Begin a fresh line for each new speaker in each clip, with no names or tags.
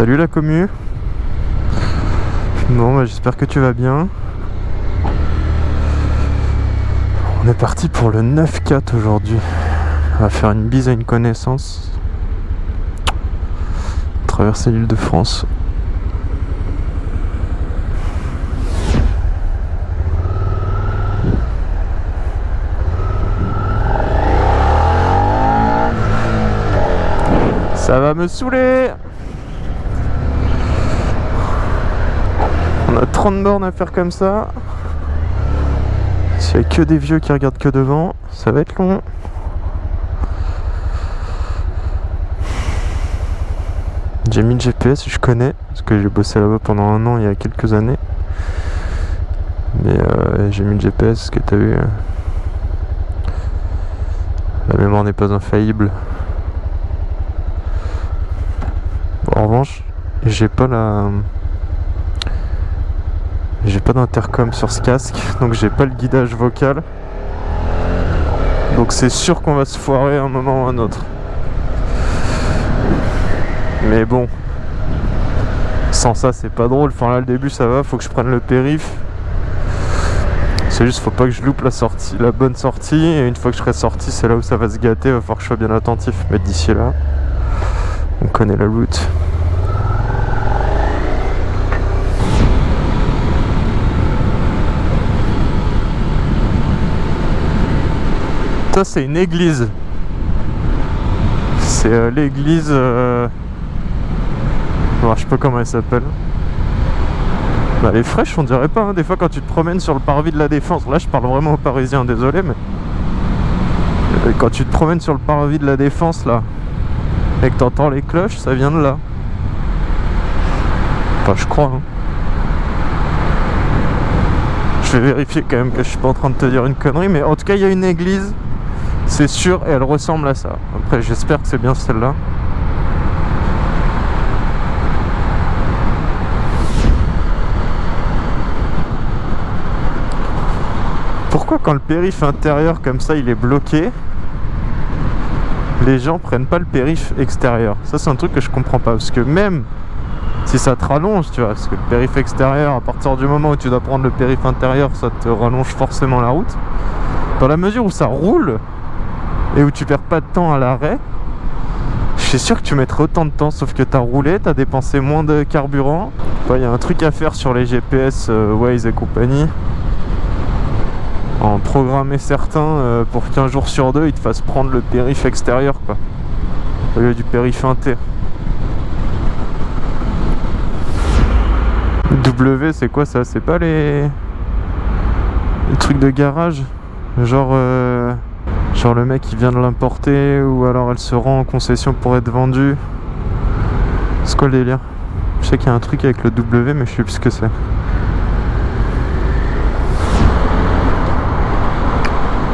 Salut la commu Bon bah j'espère que tu vas bien. On est parti pour le 9-4 aujourd'hui. On va faire une bise à une connaissance. Traverser l'île de France. Ça va me saouler On a 30 bornes à faire comme ça. S'il n'y a que des vieux qui regardent que devant, ça va être long. J'ai mis le GPS, je connais, parce que j'ai bossé là-bas pendant un an il y a quelques années. Mais euh, j'ai mis le GPS parce que t'as vu, la mémoire n'est pas infaillible. en revanche, j'ai pas la. J'ai pas d'intercom sur ce casque, donc j'ai pas le guidage vocal. Donc c'est sûr qu'on va se foirer un moment ou un autre. Mais bon, sans ça c'est pas drôle. Enfin là le début ça va, faut que je prenne le périph. C'est juste faut pas que je loupe la sortie, la bonne sortie. Et une fois que je serai sorti, c'est là où ça va se gâter. Va falloir que je sois bien attentif. Mais d'ici là, on connaît la route. Ça c'est une église. C'est euh, l'église... Euh... je sais pas comment elle s'appelle. Bah, elle est fraîche on dirait pas. Hein. Des fois quand tu te promènes sur le parvis de la Défense, là je parle vraiment aux Parisiens, désolé mais... Euh, quand tu te promènes sur le parvis de la Défense là, et que t'entends les cloches, ça vient de là. Enfin je crois. Hein. Je vais vérifier quand même que je suis pas en train de te dire une connerie, mais en tout cas il y a une église c'est sûr elle ressemble à ça. Après j'espère que c'est bien celle-là. Pourquoi quand le périph intérieur comme ça il est bloqué les gens prennent pas le périph extérieur? Ça c'est un truc que je comprends pas parce que même si ça te rallonge tu vois parce que le périph extérieur à partir du moment où tu dois prendre le périph intérieur ça te rallonge forcément la route dans la mesure où ça roule et où tu perds pas de temps à l'arrêt, je suis sûr que tu mettrais autant de temps, sauf que tu as roulé, tu as dépensé moins de carburant. Il y a un truc à faire sur les GPS euh, Waze et compagnie. En programmer certains euh, pour qu'un jour sur deux, ils te fassent prendre le périph' extérieur, quoi. Au lieu du périph' inté. W, c'est quoi ça? C'est pas les... trucs de garage? Genre... Euh... Genre le mec il vient de l'importer ou alors elle se rend en concession pour être vendue. C'est quoi le délire? Je sais qu'il y a un truc avec le W mais je sais plus ce que c'est.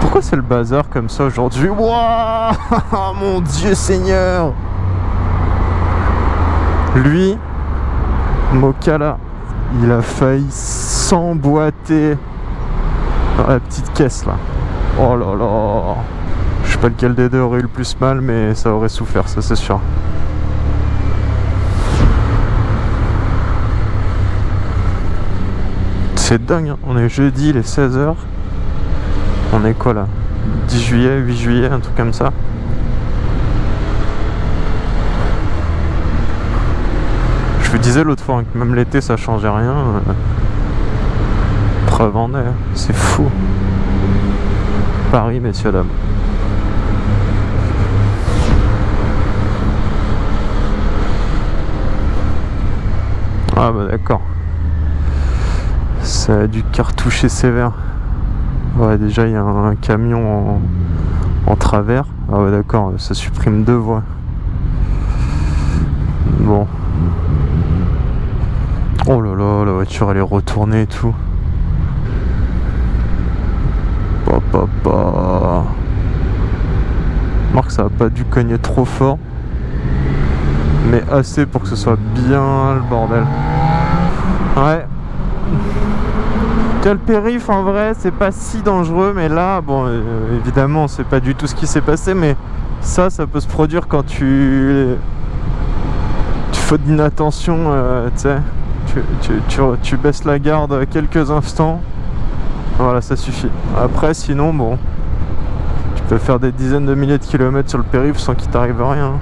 Pourquoi c'est le bazar comme ça aujourd'hui? Wouah Mon Dieu Seigneur Lui, Mokala, il a failli s'emboîter dans la petite caisse là. Oh là là. Je sais pas lequel des deux aurait eu le plus mal mais ça aurait souffert ça c'est sûr. C'est dingue hein. on est jeudi les 16h On est quoi là? 10 juillet, 8 juillet, un truc comme ça. Je vous disais l'autre fois que même l'été ça changeait rien. Preuve en est, hein. c'est fou Paris, messieurs, dames. Ah bah d'accord. Ça a dû cartoucher sévère. Ouais, déjà il y a un camion en, travers. Ah ouais d'accord, ça supprime deux voies. Bon. Oh là là, la voiture elle est retournée et tout. Papa. Marc, ça a pas dû cogner trop fort. Mais assez pour que ce soit bien le bordel. Ouais. le périph en vrai c'est pas si dangereux mais là bon euh, évidemment c'est pas du tout ce qui s'est passé mais ça ça peut se produire quand tu tu faute d'inattention, euh, tu sais, tu, tu, tu, tu baisses la garde quelques instants. Voilà, ça suffit. Après, sinon, bon, tu peux faire des dizaines de milliers de kilomètres sur le périph' sans qu'il t'arrive rien.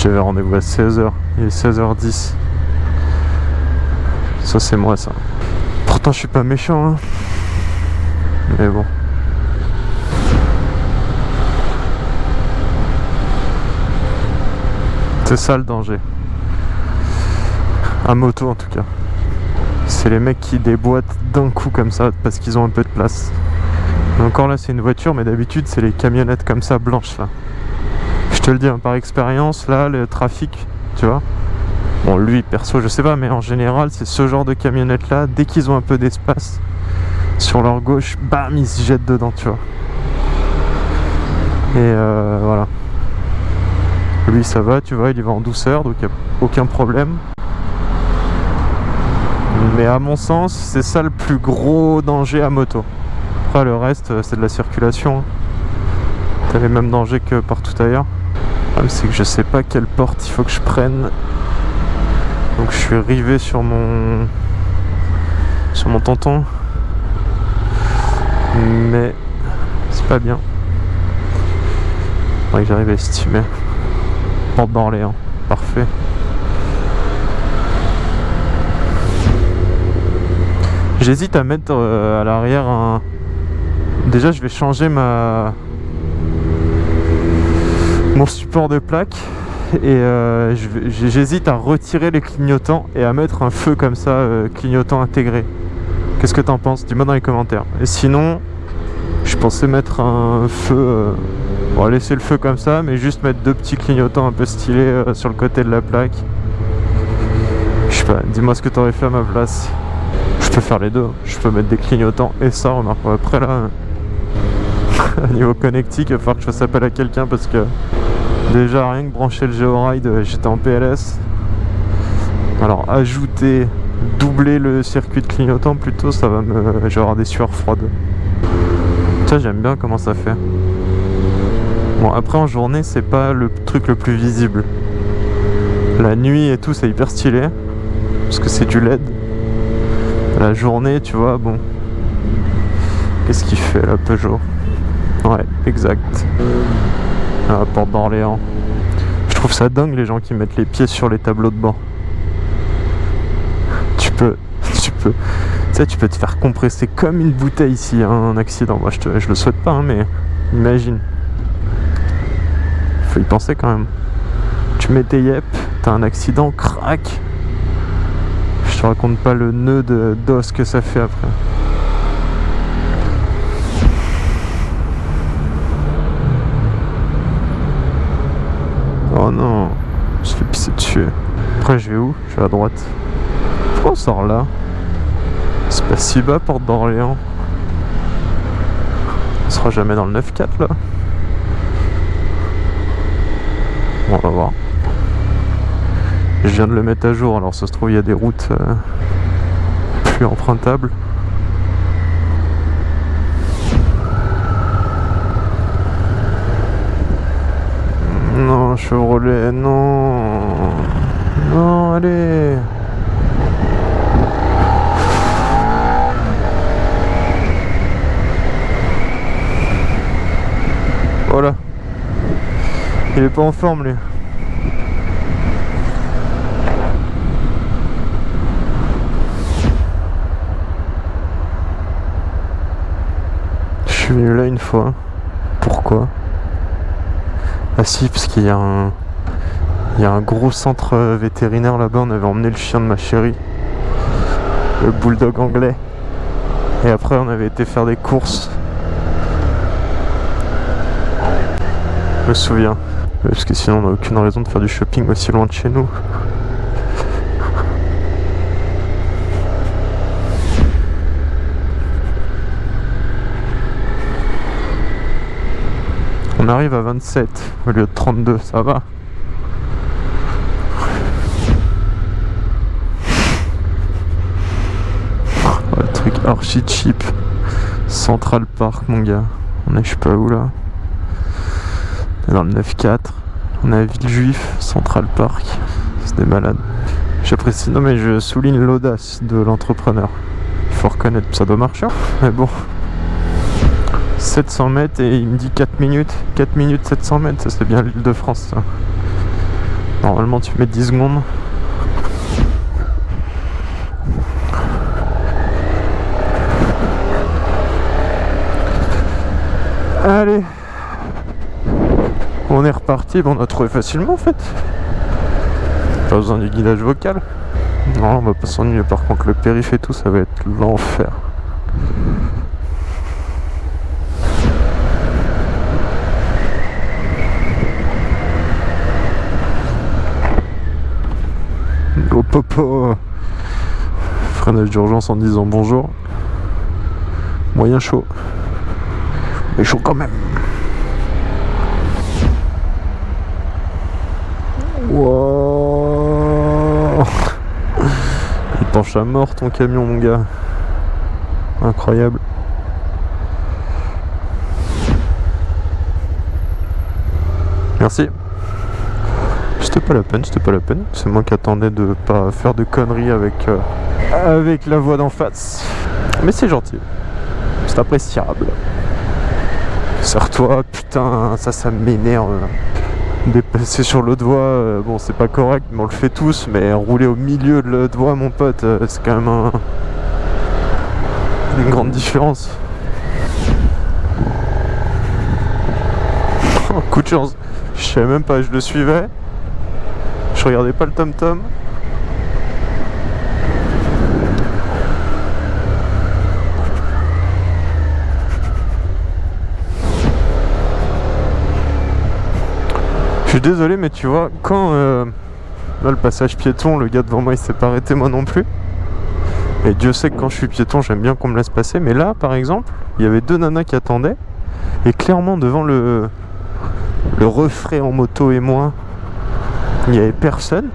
J'avais rendez-vous à 16h, il est 16h10. Ça c'est moi ça. Pourtant je suis pas méchant hein. Mais bon. C'est ça le danger. À moto en tout cas. C'est les mecs qui déboîtent d'un coup comme ça parce qu'ils ont un peu de place. encore là c'est une voiture mais d'habitude c'est les camionnettes comme ça blanches là te le dis hein, par expérience, là, le trafic, tu vois. Bon, lui, perso, je sais pas, mais en général, c'est ce genre de camionnette là, dès qu'ils ont un peu d'espace sur leur gauche, bam, ils se jettent dedans, tu vois. Et euh, voilà. Lui, ça va, tu vois, il y va en douceur, donc il a aucun problème. Mais à mon sens, c'est ça le plus gros danger à moto. Après, le reste, c'est de la circulation. Hein. T'as les mêmes dangers que partout ailleurs c'est que je sais pas quelle porte il faut que je prenne. Donc je suis arrivé sur mon sur mon tonton. Mais c'est pas bien. Faudrait que j'arrive à estimer. Porte d'Orléans. Parfait. J'hésite à mettre euh, à l'arrière un... Déjà je vais changer ma mon support de plaque et euh, j'hésite à retirer les clignotants et à mettre un feu comme ça, euh, clignotant intégré. Qu'est-ce que t'en penses? Dis-moi dans les commentaires. Et sinon, je pensais mettre un feu... Euh, on va laisser le feu comme ça, mais juste mettre deux petits clignotants un peu stylés sur le côté de la plaque. Je sais pas, dis-moi ce que t'aurais fait à ma place. Faire les deux. Je peux mettre des clignotants et ça, remarque. Après là, niveau connectique, il va falloir que je fasse appel à quelqu'un parce que Déjà rien que brancher le Georide, j'étais en PLS. Alors ajouter, doubler le circuit de clignotant plutôt, ça va me... Avoir des sueurs froides. Ça j'aime bien comment ça fait. Bon après en journée c'est pas le truc le plus visible. La nuit et tout c'est hyper stylé. Parce que c'est du LED. La journée tu vois bon. Qu'est-ce qu'il fait là Peugeot? Ouais exact à la porte d'Orléans. Je trouve ça dingue les gens qui mettent les pieds sur les tableaux de bord. Tu peux, tu peux, tu sais, tu peux te faire compresser comme une bouteille hein, un accident. Moi, je, te, le souhaite pas, hein, mais imagine. Faut y penser quand même. Tu mets tes yep, t'as un accident, crac. Je te raconte pas le nœud d'os que ça fait après. Oh non, je fais pisser dessus. Après, je vais où? Je vais à droite. Pourquoi on sort là? C'est pas si bas, porte d'Orléans. On sera jamais dans le 9-4 là. on va voir. Je viens de le mettre à jour, alors ça se trouve il y a des routes euh, plus empruntables. Non, Chevrolet, non. Non, allez. Voilà. Il est pas en forme, lui. Je suis là une fois. Pourquoi? Ah si, parce qu'il y a un... Il y a un gros centre vétérinaire là-bas, on avait emmené le chien de ma chérie. Le bulldog anglais. Et après on avait été faire des courses. Je me souviens. Parce que sinon on n'a aucune raison de faire du shopping aussi loin de chez nous. On arrive à 27 au lieu de 32, ça va. Oh, le truc archi cheap. Central Park, mon gars. On est je sais pas où là. Dans le 9-4, on a Villejuif, Central Park. C'est des malades. J'apprécie, non mais je souligne l'audace de l'entrepreneur. Il faut reconnaître, ça doit marcher. hein. Mais bon, 700 mètres et il me dit 4 minutes. 4 minutes 700 mètres, ça c'est bien l'île de France ça. Normalement tu mets 10 secondes. Allez On est reparti, bon, on a trouvé facilement en fait. Pas besoin du guidage vocal. Non, on va pas s'ennuyer. Par contre, le périph' et tout, ça va être l'enfer. Popo. Freinage d'urgence en disant bonjour. Moyen chaud. Mais chaud quand même. Wow. Il penche à mort ton camion mon gars. Incroyable. Merci. C'était pas la peine, c'était pas la peine. C'est moi qui attendais de pas faire de conneries avec, euh, avec la voix d'en face. Mais c'est gentil. C'est appréciable. Sors-toi, putain, ça, ça m'énerve. Dépasser sur l'autre voie, euh, bon, c'est pas correct, mais on le fait tous. Mais rouler au milieu de l'autre voie, mon pote, euh, c'est quand même un- une grande différence. Coup de chance. Je savais même pas, je le suivais. Je regardais pas le tom-tom. Je suis désolé, mais tu vois, quand euh, là le passage piéton, le gars devant moi il s'est pas arrêté, moi non plus. Et Dieu sait que quand je suis piéton, j'aime bien qu'on me laisse passer. Mais là, par exemple, il y avait deux nanas qui attendaient. Et clairement, devant le, le refrain en moto et moi, il n'y avait personne.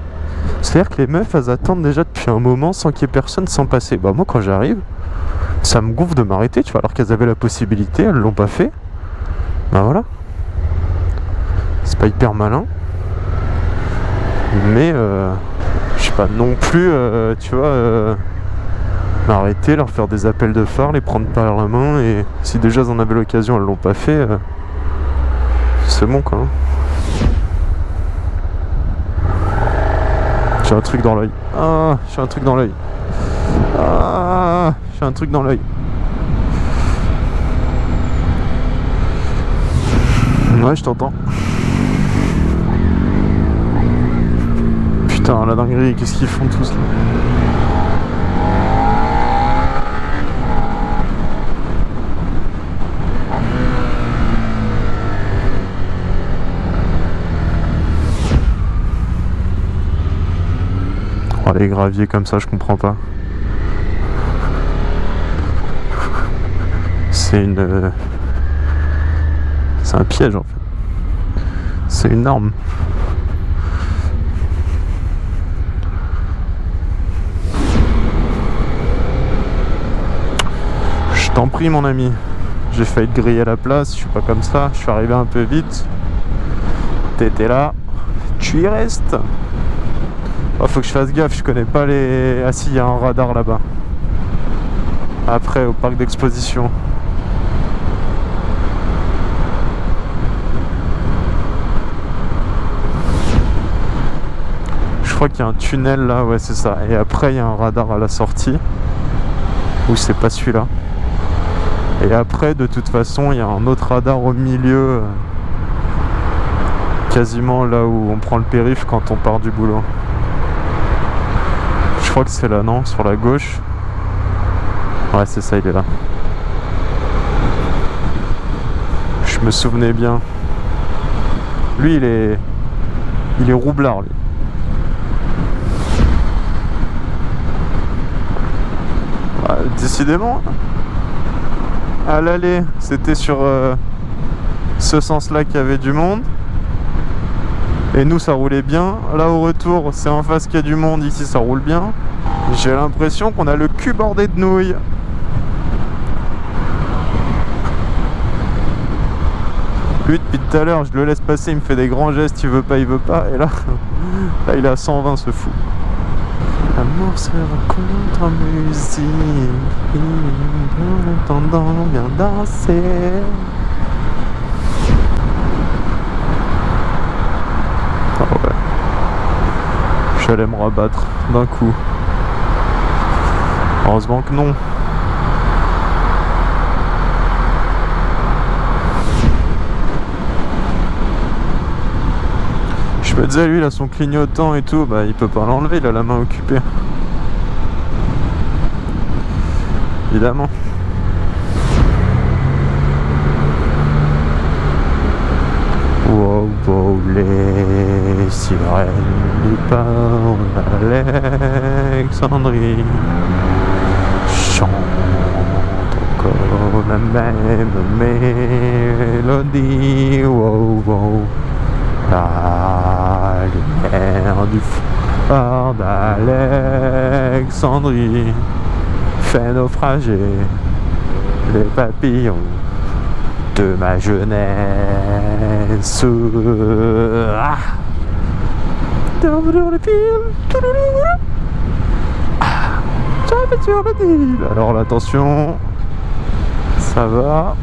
C'est-à-dire que les meufs, elles attendent déjà depuis un moment sans qu'il y ait personne sans passer. Bah moi, quand j'arrive, ça me gonfle de m'arrêter, tu vois, alors qu'elles avaient la possibilité, elles l'ont pas fait. Bah voilà. C'est pas hyper malin. Mais, euh, je sais pas non plus, euh, tu vois, euh, m'arrêter, leur faire des appels de phare, les prendre par la main. Et si déjà elles en avaient l'occasion, elles l'ont pas fait, euh, c'est bon quoi. J'ai un truc dans l'œil. Ah, j'ai un truc dans l'œil. Ah, j'ai un truc dans l'œil. Ouais, je t'entends. Putain, la dinguerie, qu'est-ce qu'ils font tous là? Les graviers comme ça, je comprends pas. C'est une. euh, C'est un piège en fait. C'est une arme. Je t'en prie, mon ami. J'ai failli te griller la place. Je suis pas comme ça. Je suis arrivé un peu vite. T'étais là. Tu y restes. Oh, faut que je fasse gaffe, je connais pas les... Ah si, il y a un radar là-bas. Après, au parc d'exposition. Je crois qu'il y a un tunnel là, ouais c'est ça. Et après, il y a un radar à la sortie. Ou c'est pas celui-là. Et après, de toute façon, il y a un autre radar au milieu. euh, Quasiment là où on prend le périph' quand on part du boulot. Crois que c'est là, non Sur la gauche. Ouais, c'est ça, il est là. Je me souvenais bien. Lui, il est... Il est roublard, lui. Ah, décidément. À l'aller, c'était sur euh, ce sens-là qu'il y avait du monde. Et nous, ça roulait bien. Là, au retour, c'est en face qu'il y a du monde. Ici, ça roule bien. J'ai l'impression qu'on a le cul bordé de nouilles. Lui depuis tout à l'heure je le laisse passer, il me fait des grands gestes, il veut pas, il veut pas, et là, là il est à 120 ce fou. Se en musique, en bien danser. Ah ouais. J'allais me rabattre d'un coup. Heureusement que non. Je me disais, lui, il a son clignotant et tout, bah il peut pas l'enlever, il a la main occupée. Évidemment. Wow, les sirènes du port d'Alexandrie. Chantent encore la même mélodie. Wow, wow, la lumière du fort d'Alexandrie fait naufrager les papillons de ma jeunesse. Ah. Alors l'attention, ça va.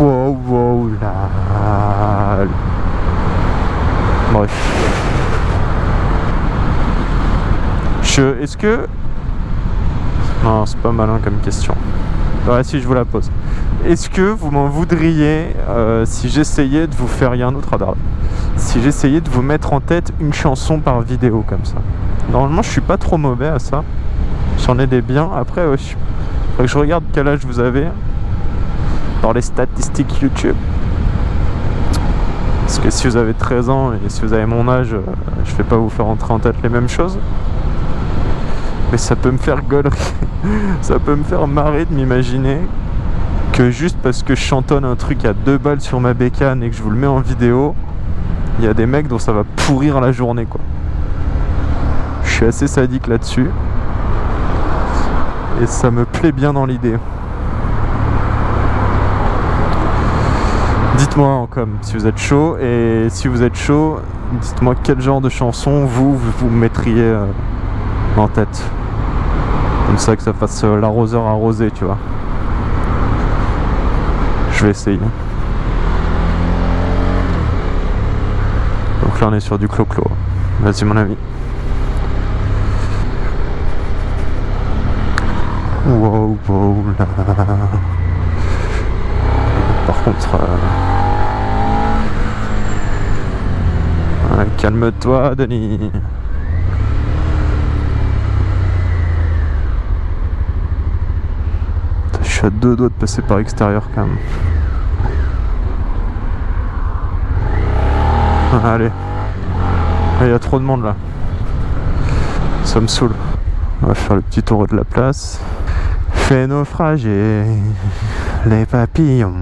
Wow, wow, là. Bref. Je, est-ce que non, c'est pas malin comme question. Ouais, si je vous la pose. Est-ce que vous m'en voudriez euh, si j'essayais de vous faire rien d'autre à Si j'essayais de vous mettre en tête une chanson par vidéo comme ça. Normalement, je suis pas trop mauvais à ça. J'en ai des biens. Après, ouais, je... que je regarde quel âge vous avez dans les statistiques YouTube. Parce que si vous avez 13 ans et si vous avez mon âge, euh, je vais pas vous faire entrer en tête les mêmes choses mais ça peut me faire gaulerie, ça peut me faire marrer de m'imaginer que juste parce que je chantonne un truc à deux balles sur ma bécane et que je vous le mets en vidéo, il y a des mecs dont ça va pourrir la journée quoi. Je suis assez sadique là-dessus. Et ça me plaît bien dans l'idée. Dites-moi en com si vous êtes chaud et si vous êtes chaud, dites-moi quel genre de chanson vous vous, mettriez euh, en tête. Comme ça que ça fasse euh, l'arroseur arrosé, tu vois. Je vais essayer. Donc là on est sur du clo-clo. Vas-y mon ami. Wow, wow, là. Par contre... Euh, calme-toi, Denis. Deux doigts de passer par l'extérieur quand même. Allez. Il y a trop de monde là. Ça me saoule. On va faire le petit tour de la place. Fait naufrager les papillons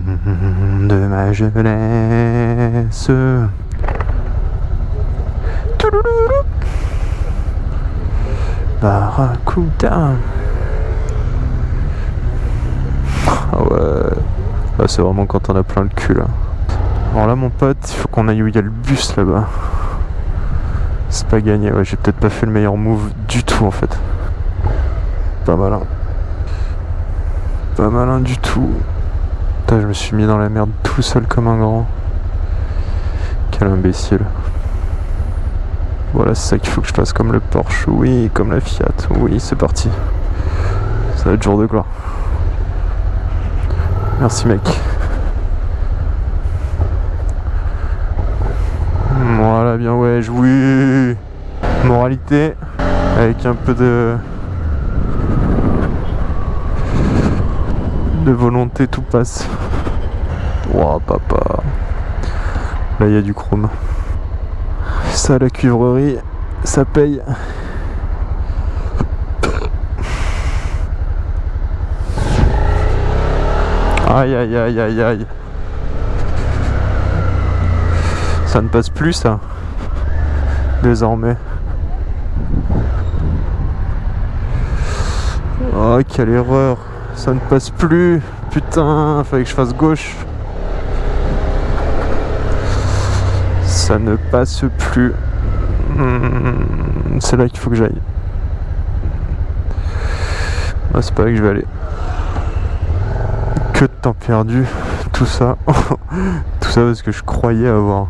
de ma jeunesse. Barracuda. Ah ouais. Ah, c'est vraiment quand on a plein le cul là. Alors là mon pote, il faut qu'on aille où il y a le bus là-bas. C'est pas gagné, ouais, j'ai peut-être pas fait le meilleur move du tout en fait. Pas malin. Pas malin du tout. Putain, je me suis mis dans la merde tout seul comme un grand. Quel imbécile. Voilà, c'est ça qu'il faut que je fasse comme le Porsche. Oui, comme la Fiat. Oui, c'est parti. Ça va être jour de gloire. Merci mec. Voilà, bien ouais. Moralité, avec un peu de... De volonté, tout passe. Oh papa. Là, il y a du chrome. Ça, la cuivrerie, ça paye. Aïe aïe aïe aïe aïe. Ça ne passe plus ça. Désormais. Oh quelle erreur. ça ne passe plus. Putain, fallait que je fasse gauche. Ça ne passe plus. Hmm, c'est là qu'il faut que j'aille. Ah, c'est pas là que je vais aller. Que de temps perdu. Tout ça. Tout ça parce que je croyais avoir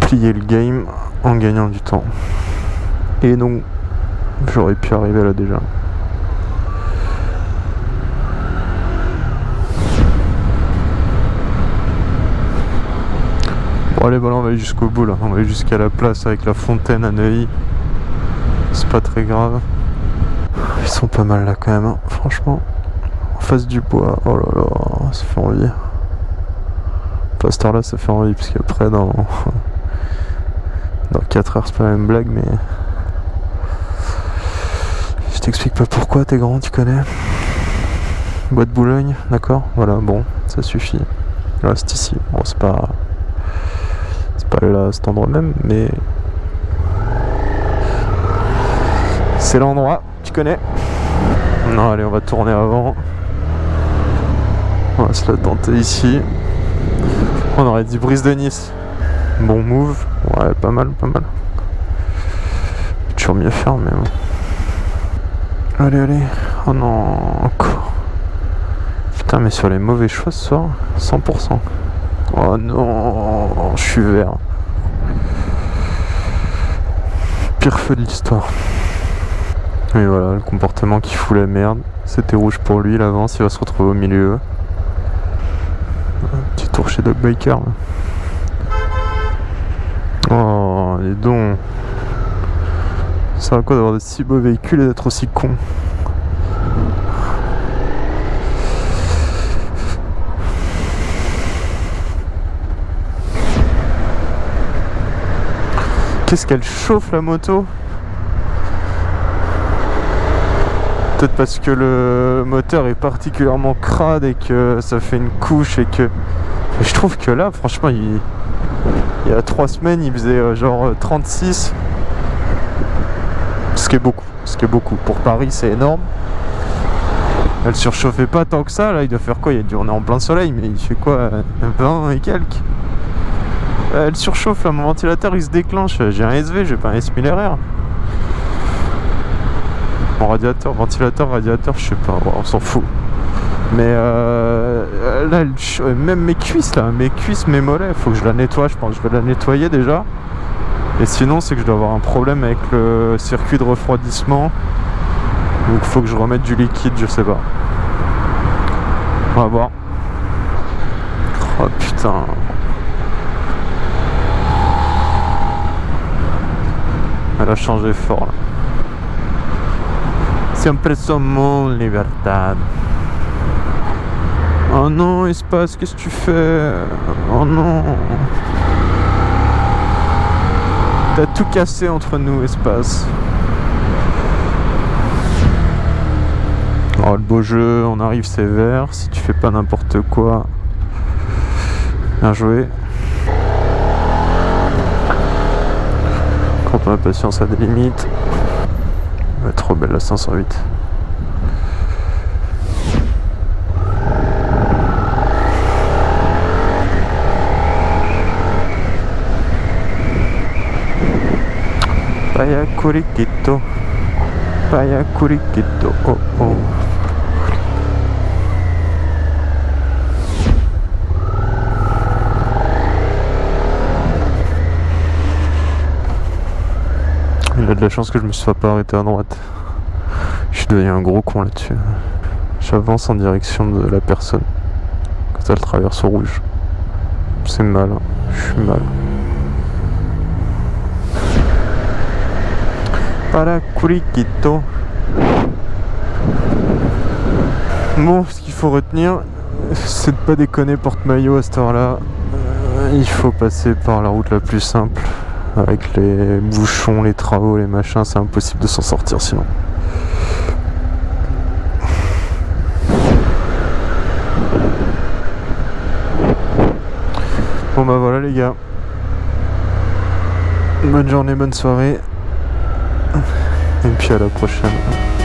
plié le game en gagnant du temps. Et non, j'aurais pu arriver là déjà. Bon allez voilà on va aller jusqu'au bout là, on va aller jusqu'à la place avec la fontaine à Neuilly. C'est pas très grave. Ils sont pas mal là quand même, hein. franchement. Face du bois, oh là là, ça fait envie. Pasteur là ça fait envie, parce qu'après dans... Dans 4 heures c'est pas la même blague mais... Je t'explique pas pourquoi, t'es grand, tu connais. Bois de Boulogne, d'accord? Voilà, bon, ça suffit. Là c'est ici, bon c'est pas... C'est pas là cet endroit même, mais... C'est l'endroit, tu connais Non, allez, on va tourner avant. On va se la tenter ici. On aurait dit Brise de Nice. Bon move. Ouais, pas mal, pas mal. Toujours mieux faire, mais bon. Allez, allez. Oh non, encore. Putain, mais sur les mauvais choix ce soir, 100%. Oh non, je suis vert. Pire feu de l'histoire. Et voilà, le comportement qui fout la merde. C'était rouge pour lui, il avance, il va se retrouver au milieu. Tour chez Dog Biker. Oh, les dons. Ça va quoi d'avoir de si beaux véhicules et d'être aussi con? Qu'est-ce qu'elle chauffe la moto? Peut-être parce que le moteur est particulièrement crade et que ça fait une couche et que... je trouve que là, franchement, il... y a trois semaines, il faisait euh, genre 36. Ce qui est beaucoup. Ce qui est beaucoup. Pour Paris, c'est énorme. Elle surchauffait pas tant que ça. Là, il doit faire quoi? Il a dû on est en plein soleil, mais il fait quoi? 20 et quelques Elle surchauffe, là, mon ventilateur, il se déclenche. J'ai un SV, j'ai pas un S 1000 RR. Mon radiateur, ventilateur, radiateur, je sais pas, on s'en fout. Mais euh, là, même mes cuisses, là, mes cuisses, mes mollets, faut que je la nettoie, je pense que je vais la nettoyer déjà. Et sinon, c'est que je dois avoir un problème avec le circuit de refroidissement. Donc, faut que je remette du liquide, je sais pas. On va voir. Oh putain. Elle a changé fort là. Siempre somos libertad. Oh non, espace, qu'est-ce que tu fais? Oh non T'as tout cassé entre nous, espace. Oh, le beau jeu, on arrive sévère. Si tu fais pas n'importe quoi. Bien joué. Quand on a patience à des limites trop belle la 508. Oh oh. Il a de la chance que je me sois pas arrêté à droite. Je suis devenu un gros con là-dessus. J'avance en direction de la personne. Quand elle traverse au rouge. C'est mal, hein. je suis mal. Para Kurikito. Bon, ce qu'il faut retenir, c'est de pas déconner porte-maillot à cette heure-là. Euh, il faut passer par la route la plus simple. Avec les bouchons, les travaux, les machins, c'est impossible de s'en sortir sinon. Bon bah voilà les gars. Bonne journée, bonne soirée. Et puis à la prochaine.